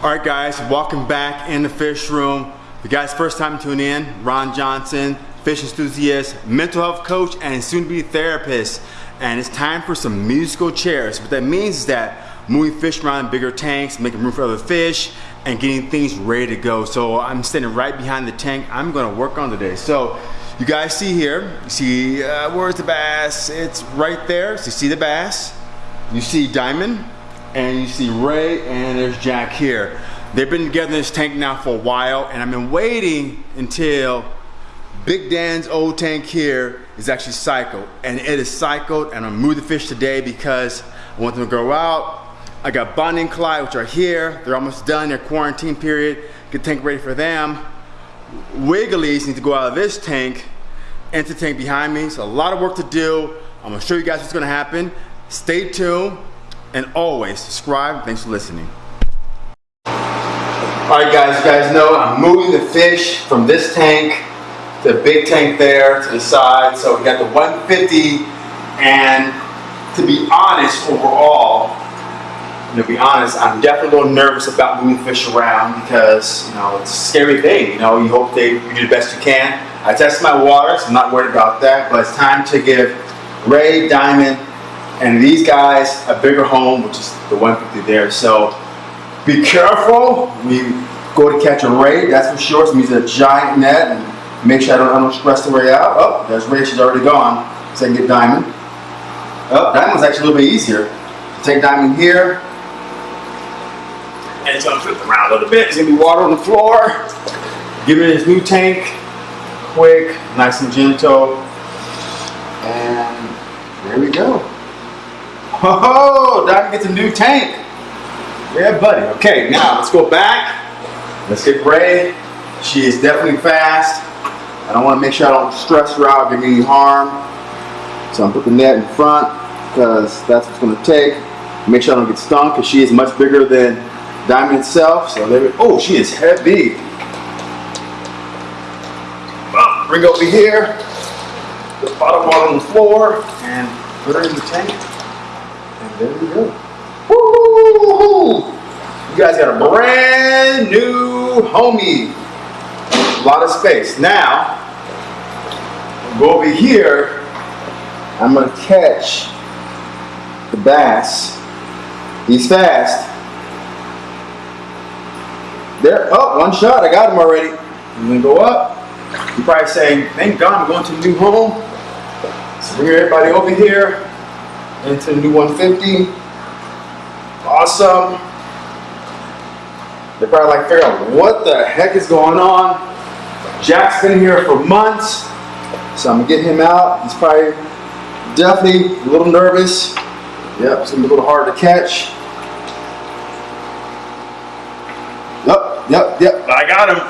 All right, guys, welcome back in the fish room. The guys, first time tuning in, Ron Johnson, fish enthusiast, mental health coach, and soon-to-be therapist. And it's time for some musical chairs. What that means is that moving fish around bigger tanks, making room for other fish, and getting things ready to go. So I'm standing right behind the tank I'm gonna work on today. So you guys see here, you see, uh, where's the bass? It's right there, so you see the bass. You see Diamond, and you see Ray, and there's Jack here. They've been together in this tank now for a while, and I've been waiting until Big Dan's old tank here is actually cycled, and it is cycled, and I'm gonna move the fish today because I want them to go out. I got Bonnie and Clyde, which are here. They're almost done their quarantine period. Get tank ready for them. Wigglies need to go out of this tank into the tank behind me. So a lot of work to do. I'm gonna show you guys what's gonna happen. Stay tuned, and always subscribe. Thanks for listening. All right, guys, you guys know I'm moving the fish from this tank to the big tank there to the side. So we got the 150, and to be honest, overall, to be honest, I'm definitely a little nervous about moving fish around because, you know, it's a scary thing. You know, you hope they you do the best you can. I test my water, so I'm not worried about that, but it's time to give Ray, Diamond, and these guys a bigger home, which is the 150 there. So be careful. We go to catch a ray, that's for sure. So I'm a giant net and make sure I don't, I don't stress the ray out. Oh, there's Ray, she's already gone. So I can get Diamond. Oh, Diamond's actually a little bit easier. Take Diamond here. And it's gonna flip around a little bit. There's gonna be water on the floor. Give it his new tank. Quick, nice and gentle. And there we go. Oh, Diamond gets a new tank. Yeah, buddy. Okay, now let's go back. Let's get Ray. She is definitely fast. I don't want to make sure I don't stress her out, give me any harm. So I'm putting the net in front because that's what's going to take. Make sure I don't get stung because she is much bigger than Diamond itself. So there we Oh, she is heavy. Well, bring over here. The bottom water on the floor and put her in the tank. There we go. Woo! You guys got a brand new homie. A lot of space. Now, go over here. I'm gonna catch the bass. He's fast. There, oh, one shot. I got him already. I'm gonna go up. You're probably saying, thank God I'm going to a new home. So bring everybody over here into the new 150. Awesome. They're probably like, figure out what the heck is going on. Jack's been here for months, so I'm gonna get him out. He's probably definitely a little nervous. Yep, it's gonna be a little hard to catch. Yep, yep, yep, I got him.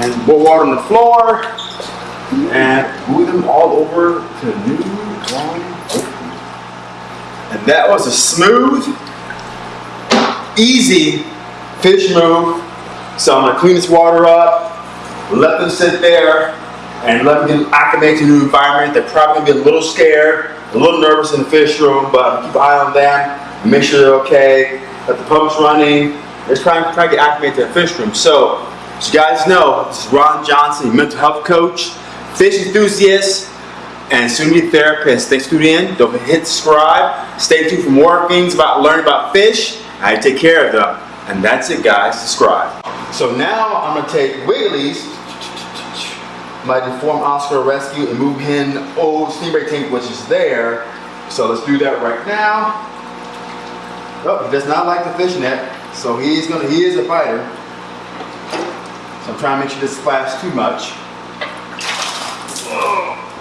And more water on the floor. And move them all over to new one. And that was a smooth, easy fish move. So I'm gonna clean this water up, let them sit there, and let them get acclimated to the new environment. They're probably gonna be a little scared, a little nervous in the fish room, but keep an eye on them make sure they're okay. Let the pumps running. They're trying, trying to get acclimated to the fish room. So, as you guys know, this is Ron Johnson, mental health coach, fish enthusiast, and soon-to-be therapist. Thanks for tuning in. Don't forget to hit subscribe. Stay tuned for more things about learning about fish, I take care of them. And that's it, guys. Subscribe. So now I'm gonna take Wigglies, my deformed Oscar rescue, and move him old stingray tank, which is there. So let's do that right now. Oh, he does not like the fish net, so he's gonna. He is a fighter. So I'm trying to make sure this splash too much.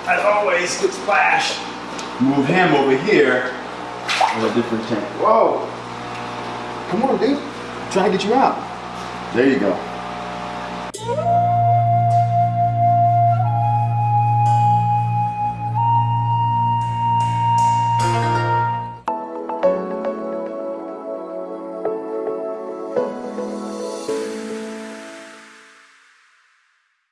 As always, good splash. Move him over here in a different tank. Whoa! Come on, dude. I'm to get you out. There you go.